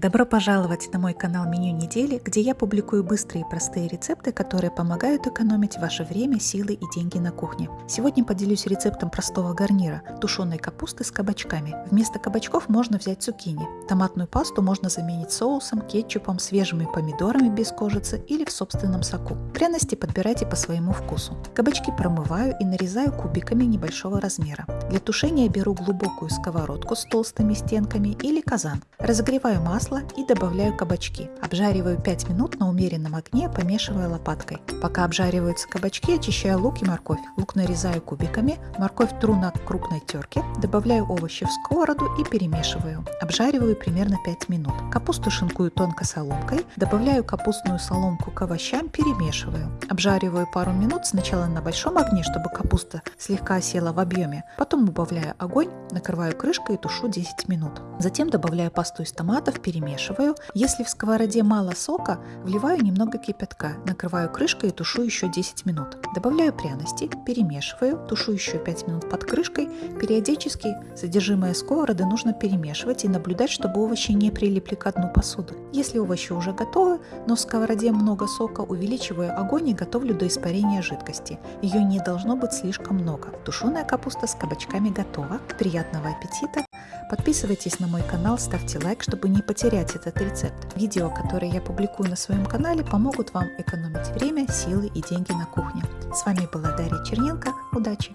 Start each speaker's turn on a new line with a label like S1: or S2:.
S1: Добро пожаловать на мой канал Меню недели, где я публикую быстрые и простые рецепты, которые помогают экономить ваше время, силы и деньги на кухне. Сегодня поделюсь рецептом простого гарнира – тушеной капусты с кабачками. Вместо кабачков можно взять цукини. Томатную пасту можно заменить соусом, кетчупом, свежими помидорами без кожицы или в собственном соку. Пряности подбирайте по своему вкусу. Кабачки промываю и нарезаю кубиками небольшого размера. Для тушения беру глубокую сковородку с толстыми стенками или казан. Разогреваю масло и добавляю кабачки. Обжариваю 5 минут на умеренном огне, помешивая лопаткой. Пока обжариваются кабачки, очищаю лук и морковь. Лук нарезаю кубиками, морковь тру на крупной терке, добавляю овощи в сковороду и перемешиваю. Обжариваю примерно 5 минут. Капусту шинкую тонко соломкой, добавляю капустную соломку к овощам, перемешиваю. Обжариваю пару минут сначала на большом огне, чтобы капуста слегка села в объеме. Потом убавляю огонь, накрываю крышкой и тушу 10 минут. Затем добавляю пасту из томатов, перемешиваю. Если в сковороде мало сока, вливаю немного кипятка, накрываю крышкой и тушу еще 10 минут. Добавляю пряности, перемешиваю, тушу еще 5 минут под крышкой. Периодически содержимое сковороды нужно перемешивать и наблюдать, чтобы овощи не прилипли к дну посуды. Если овощи уже готовы, но в сковороде много сока, увеличиваю огонь и готовлю до испарения жидкости. Ее не должно быть слишком много. Тушеная капуста с кабачками готова. Приятного аппетита! Подписывайтесь на мой канал, ставьте лайк, чтобы не потерять этот рецепт. Видео, которые я публикую на своем канале, помогут вам экономить время, силы и деньги на кухне. С вами была Дарья Черненко. Удачи!